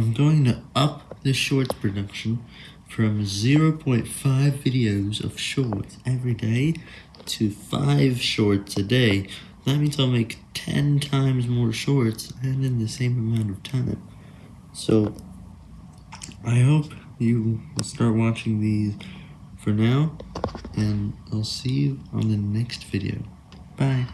I'm going to up the shorts production from 0.5 videos of shorts every day to 5 shorts a day. That means I'll make 10 times more shorts and in the same amount of time. So, I hope you will start watching these for now, and I'll see you on the next video. Bye.